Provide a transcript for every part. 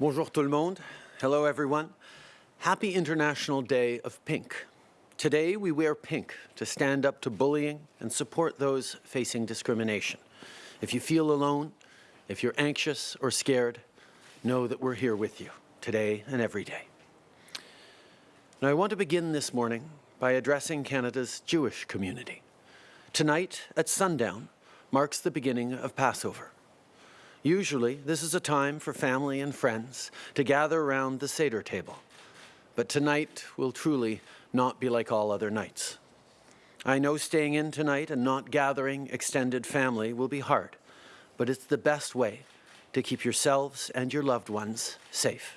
Bonjour tout le monde. Hello everyone. Happy International Day of Pink. Today we wear pink to stand up to bullying and support those facing discrimination. If you feel alone, if you're anxious or scared, know that we're here with you today and every day. Now I want to begin this morning by addressing Canada's Jewish community. Tonight at sundown marks the beginning of Passover. Usually, this is a time for family and friends to gather around the Seder table. But tonight will truly not be like all other nights. I know staying in tonight and not gathering extended family will be hard, but it's the best way to keep yourselves and your loved ones safe.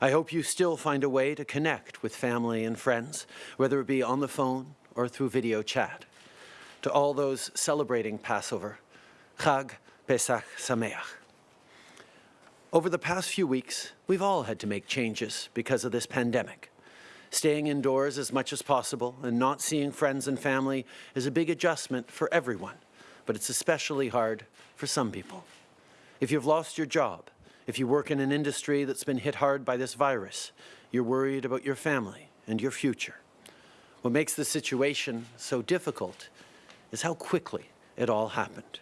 I hope you still find a way to connect with family and friends, whether it be on the phone or through video chat. To all those celebrating Passover, Chag Pesach Sameach. Over the past few weeks, we've all had to make changes because of this pandemic. Staying indoors as much as possible and not seeing friends and family is a big adjustment for everyone, but it's especially hard for some people. If you've lost your job, if you work in an industry that's been hit hard by this virus, you're worried about your family and your future. What makes the situation so difficult is how quickly it all happened.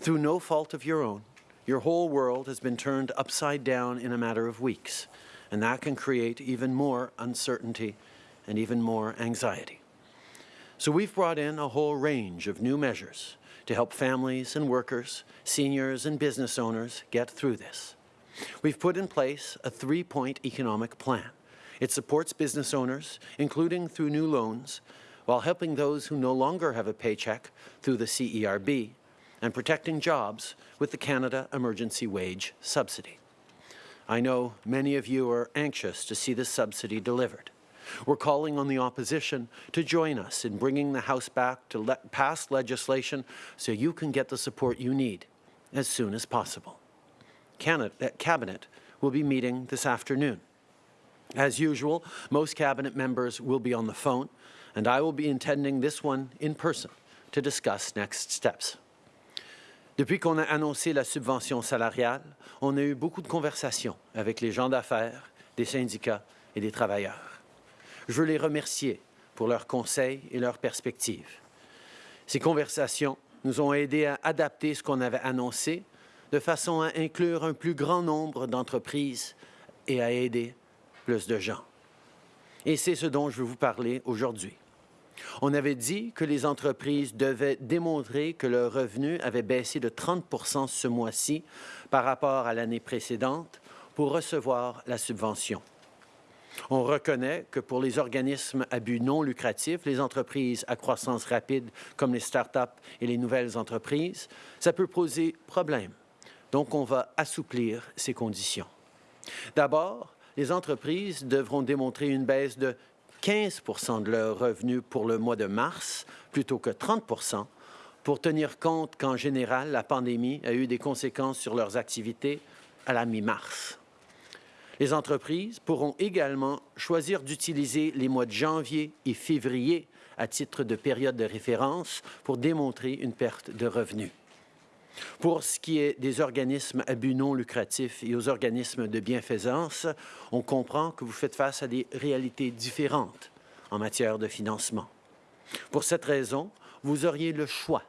Through no fault of your own, your whole world has been turned upside down in a matter of weeks, and that can create even more uncertainty and even more anxiety. So we've brought in a whole range of new measures to help families and workers, seniors and business owners get through this. We've put in place a three-point economic plan. It supports business owners, including through new loans, while helping those who no longer have a paycheck through the CERB and protecting jobs with the Canada Emergency Wage Subsidy. I know many of you are anxious to see this subsidy delivered. We're calling on the opposition to join us in bringing the House back to le pass legislation so you can get the support you need as soon as possible. Canada, uh, Cabinet will be meeting this afternoon. As usual, most Cabinet members will be on the phone, and I will be attending this one in person to discuss next steps. Depuis qu'on a annoncé la subvention salariale, on a eu beaucoup de conversations avec les gens d'affaires, des syndicats et des travailleurs. Je veux les remercier pour leurs conseils et leurs perspectives. Ces conversations nous ont aidés à adapter ce qu'on avait annoncé de façon à inclure un plus grand nombre d'entreprises et à aider plus de gens. Et c'est ce dont je veux vous parler aujourd'hui. On avait dit que les entreprises devaient démontrer que leur revenu avait baissé de 30 ce mois-ci par rapport à l'année précédente pour recevoir la subvention. On reconnaît que pour les organismes à but non lucratif, les entreprises à croissance rapide comme les start-up et les nouvelles entreprises, ça peut poser problème. Donc, on va assouplir ces conditions. D'abord, les entreprises devront démontrer une baisse de 15% de leurs revenus pour le mois de mars plutôt que 30 pour tenir compte qu'en général, la pandémie a eu des conséquences sur leurs activités à la mi-mars. Les entreprises pourront également choisir d'utiliser les mois de janvier et février à titre de période de référence pour démontrer une perte de revenus. Pour ce qui est des organismes à but non lucratif et aux organismes de bienfaisance, on comprend que vous faites face à des réalités différentes en matière de financement. Pour cette raison, vous auriez le choix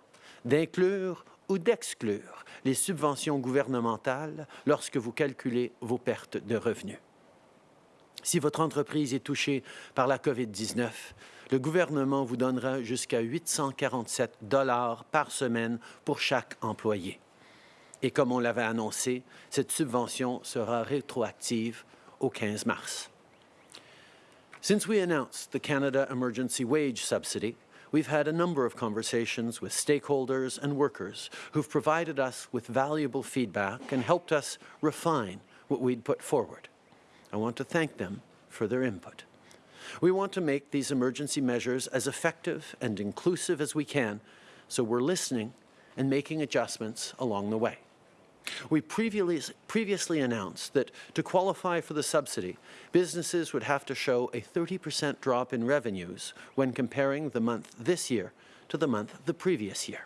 d'inclure ou d'exclure les subventions gouvernementales lorsque vous calculez vos pertes de revenus. Si votre entreprise est touchée par la COVID-19, le gouvernement vous donnera jusqu'à 847 dollars par semaine pour chaque employé. Et comme on l'avait annoncé, cette subvention sera rétroactive au 15 mars. Since we announced the Canada Emergency Wage Subsidy, we've had a number of conversations with stakeholders and workers who've provided us with valuable feedback and helped us refine what we'd put forward. I want to thank them for their input. We want to make these emergency measures as effective and inclusive as we can, so we're listening and making adjustments along the way. We previously, previously announced that to qualify for the subsidy, businesses would have to show a 30% drop in revenues when comparing the month this year to the month the previous year.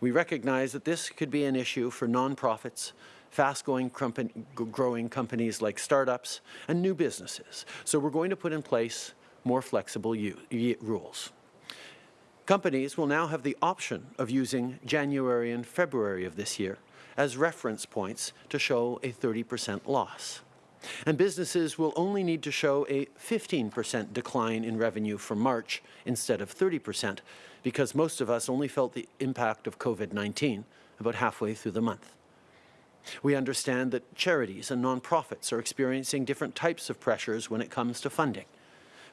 We recognize that this could be an issue for nonprofits, fast-growing growing companies like startups, and new businesses. So we're going to put in place more flexible rules. Companies will now have the option of using January and February of this year as reference points to show a 30% loss. And businesses will only need to show a 15% decline in revenue for March instead of 30% because most of us only felt the impact of COVID-19 about halfway through the month. We understand that charities and nonprofits are experiencing different types of pressures when it comes to funding.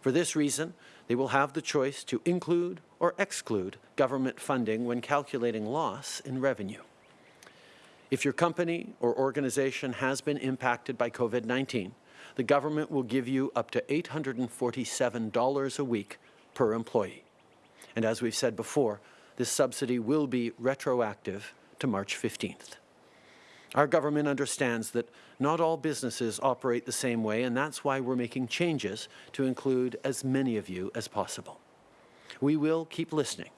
For this reason, they will have the choice to include or exclude government funding when calculating loss in revenue. If your company or organization has been impacted by COVID-19, the government will give you up to $847 a week per employee. And as we've said before, this subsidy will be retroactive to March 15th. Our government understands that not all businesses operate the same way, and that's why we're making changes to include as many of you as possible. We will keep listening,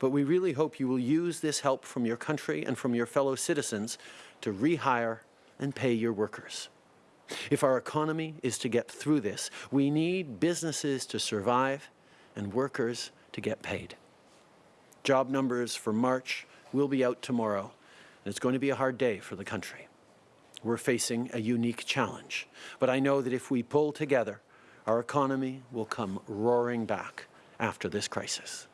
but we really hope you will use this help from your country and from your fellow citizens to rehire and pay your workers. If our economy is to get through this, we need businesses to survive and workers to get paid. Job numbers for March will be out tomorrow, and it's going to be a hard day for the country. We're facing a unique challenge, but I know that if we pull together, our economy will come roaring back after this crisis.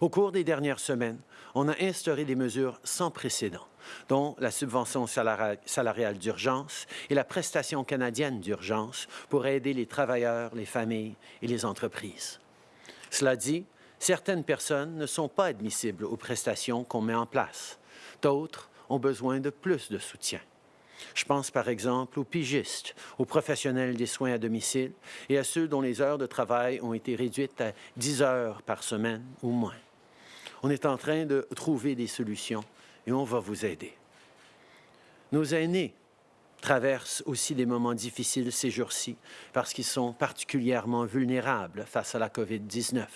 Au cours des dernières semaines, on a instauré des mesures sans précédent, dont la subvention salariale d'urgence et la prestation canadienne d'urgence pour aider les travailleurs, les familles et les entreprises. Cela dit, certaines personnes ne sont pas admissibles aux prestations qu'on met en place. D'autres ont besoin de plus de soutien. Je pense par exemple aux pigistes, aux professionnels des soins à domicile et à ceux dont les heures de travail ont été réduites à 10 heures par semaine ou moins. On est en train de trouver des solutions et on va vous aider. Nos aînés traversent aussi des moments difficiles ces jours-ci parce qu'ils sont particulièrement vulnérables face à la COVID-19.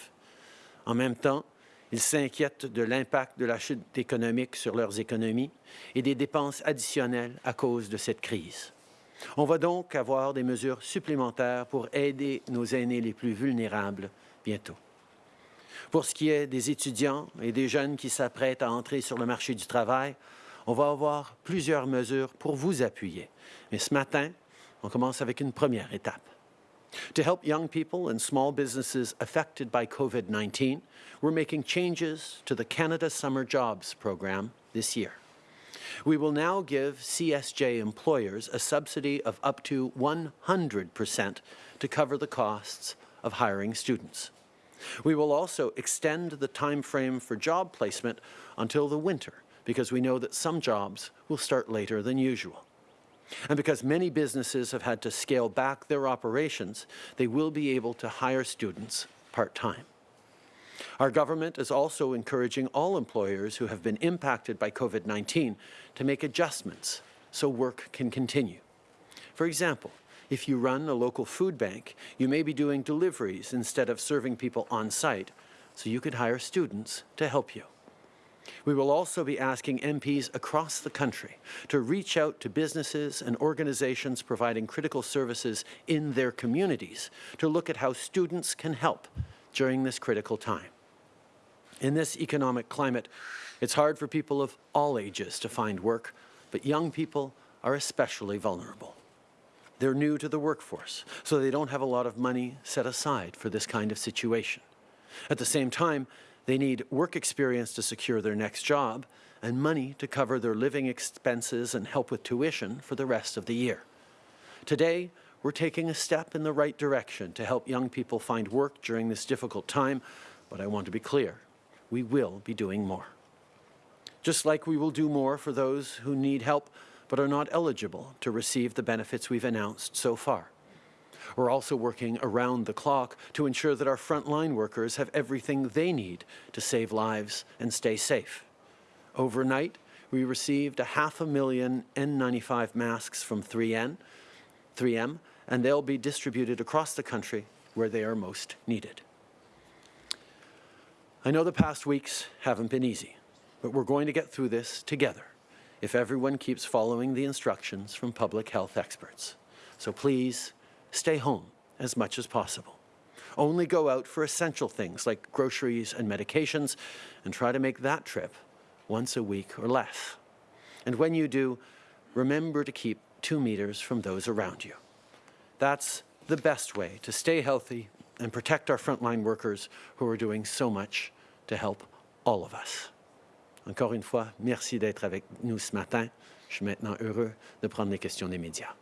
En même temps, ils s'inquiètent de l'impact de la chute économique sur leurs économies et des dépenses additionnelles à cause de cette crise. On va donc avoir des mesures supplémentaires pour aider nos aînés les plus vulnérables bientôt. Pour ce qui est des étudiants et des jeunes qui s'apprêtent à entrer sur le marché du travail, on va avoir plusieurs mesures pour vous appuyer. Mais ce matin, on commence avec une première étape. To help young people and small businesses affected by COVID-19, we're making changes to the Canada Summer Jobs program this year. We will now give CSJ employers a subsidy of up to 100% to cover the costs of hiring students. We will also extend the time frame for job placement until the winter because we know that some jobs will start later than usual. And because many businesses have had to scale back their operations, they will be able to hire students part-time. Our government is also encouraging all employers who have been impacted by COVID-19 to make adjustments so work can continue. For example, if you run a local food bank, you may be doing deliveries instead of serving people on site, so you could hire students to help you. We will also be asking MPs across the country to reach out to businesses and organizations providing critical services in their communities to look at how students can help during this critical time. In this economic climate, it's hard for people of all ages to find work, but young people are especially vulnerable. They're new to the workforce, so they don't have a lot of money set aside for this kind of situation. At the same time, they need work experience to secure their next job and money to cover their living expenses and help with tuition for the rest of the year. Today, we're taking a step in the right direction to help young people find work during this difficult time, but I want to be clear, we will be doing more. Just like we will do more for those who need help but are not eligible to receive the benefits we've announced so far. We're also working around the clock to ensure that our frontline workers have everything they need to save lives and stay safe. Overnight, we received a half a million N95 masks from 3N, 3M, and they'll be distributed across the country where they are most needed. I know the past weeks haven't been easy, but we're going to get through this together if everyone keeps following the instructions from public health experts. So please stay home as much as possible. Only go out for essential things like groceries and medications and try to make that trip once a week or less. And when you do, remember to keep two meters from those around you. That's the best way to stay healthy and protect our frontline workers who are doing so much to help all of us. Encore une fois, merci d'être avec nous ce matin. Je suis maintenant heureux de prendre les questions des médias.